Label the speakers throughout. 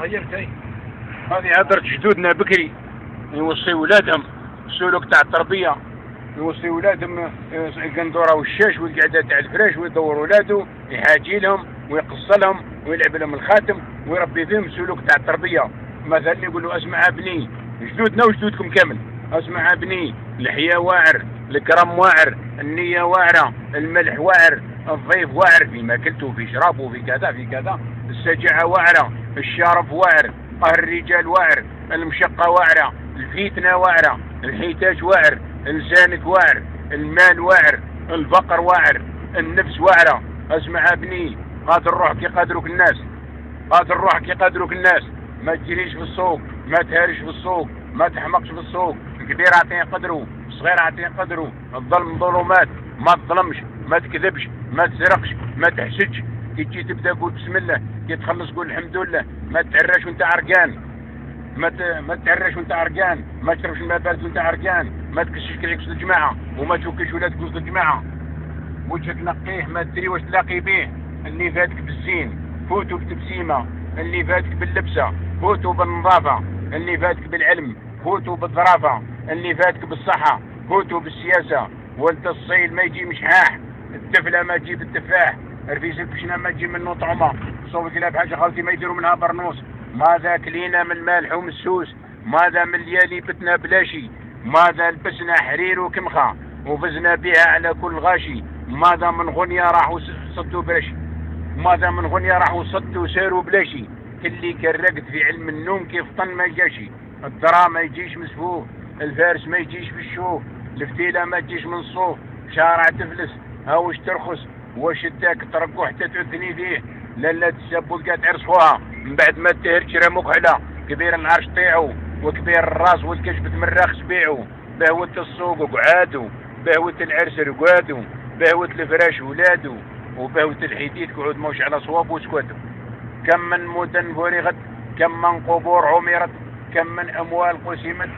Speaker 1: غيرت
Speaker 2: هذه هدرت جدودنا بكري يوصي ولادهم السلوك تاع التربية. يوصي ولادهم آه، قندورة والشاش والقعدة تاع الفراش ويدور ولادو يحاجي لهم ويقص لهم ويلعب لهم الخاتم ويربي فيهم السلوك تاع التربية. مثلا يقول له أسمع أبني جدودنا وجدودكم كامل. أسمع أبني الحياة واعر الكرم واعر النية واعرة الملح واعر الضيف واعر في ماكلته في شرابه في كذا في كذا. السجعة واعرة الشرف واعر الرجال واعر المشقة واعرة الفتنة واعرة الحيتاج واعر لسانك واعر المال واعر الفقر واعر النفس واعرة. أسمع ابني قادر روحك يقدرك الناس قادر روحك يقدرك الناس. ما تجريش في السوق ما تهارش في السوق ما تحمقش في السوق. الكبير عطيه قدره الصغير عطيه قدره. الظلم ظلمات ما تظلمش ما تكذبش ما تسرقش ما تحسدش. كي تجي تبدأ قول بسم الله كي تخلص قول الحمد لله ما تعرش وانت عرقان. ما ما تعرش وانت عرقان ما تشربش الماء بارد وانت عرقان ما تكشش كريك وسط الجماعة وما توكلش ولادك وسط الجماعة. وجهك نقيه ما تدري واش تلاقي به اللي فاتك بالزين فوتوا بالتبسيمه اللي فاتك باللبسة فوتوا بالنظافة. اللي فاتك بالعلم فوتوا بالظرافة. اللي فاتك بالصحة فوتوا بالسياسة. وانت الصيل ما يجي مشحاح التفلة ما تجي بالتفاح رفيس البشنه ما تجي منه طعمة. صوب كلاب حاجة خالتي ما يديروا منها برنوس. ماذا كلينا من مالح ومسوس ماذا من ليالي بتنا بلاشي؟ ماذا لبسنا حرير وكمخة؟ وفزنا بها على كل غاشي. ماذا من غنية راحوا صدوا برشي ماذا من غنية راحوا صدوا ساروا بلاشي؟ كلي كرقت في علم النوم كيف طن ما جاشي. الدرا ما يجيش مسفوف الفارس ما يجيش في الشوف الفتيلة ما تجيش من الصوف شارع تفلس. هاوش ترخص؟ واش اداك ترقو حتى تعثني فيه؟ لا لا تسب ولقى تعرصوها من بعد ما تهر تشرى مكحلة كبير العرش طيعو وكبير الراس والكشف تمرخ سبيعو بهوة السوق وقعادو بهوة العرس رقادو بهوة الفراش ولادو وبهوة الحديد قعود موش على صواب وسكوتو كم من مدن فرغت كم من قبور عمرت كم من أموال قسمت.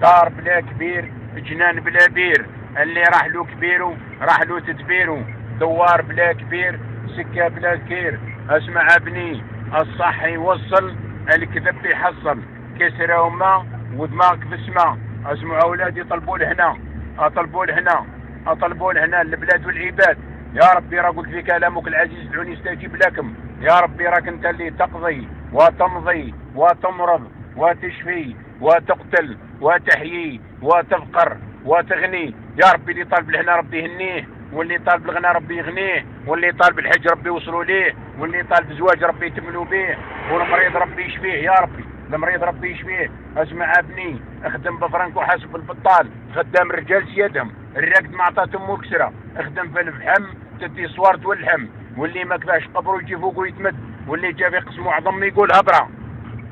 Speaker 2: دار بلا كبير جنان بلا بير. اللي راح له كبيرو راح له تدبيرو. دوار بلا كبير سكة بلا كير أسمع ابني الصح يوصل الكذب يحصل. كسرة وما ودماغك في السماء أسمع أولادي يطلبوا لهنا أطلبوا لهنا أطلبوا لهنا البلاد والعباد. يا ربي راه قلت في كلامك العزيز دعوني استجيب لكم يا ربي راك أنت اللي تقضي وتمضي وتمرض وتشفي وتقتل وتحيي وتفقر وتغني. يا ربي اللي طالب لهنا ربي يهنيه. واللي طالب الغنى ربي يغنيه واللي طالب الحج ربي يوصلوا ليه واللي طالب الزواج ربي يتملوا به والمريض ربي يشفيه يا ربي المريض ربي يشفيه. اسمع أبني اخدم بفرنك وحاسب البطال خدام الرجال سيادهم الرقد ما عطاتهم مكسره اخدم في الفحم تدي صوار تولحم واللي ما كفاش قبره يجي فوق ويتمد واللي جا في قسم عظم يقول هبرة.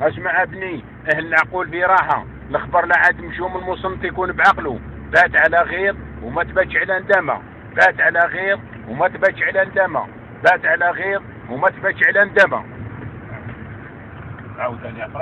Speaker 2: اسمع أبني أهل العقول في راحة الخبر لا عاد مشوم المصنط يكون بعقله بات على غيظ وما تباتش على ندامه بات على غيظ وما تباتش على ندامه بات على غيظ وما تباتش على عاود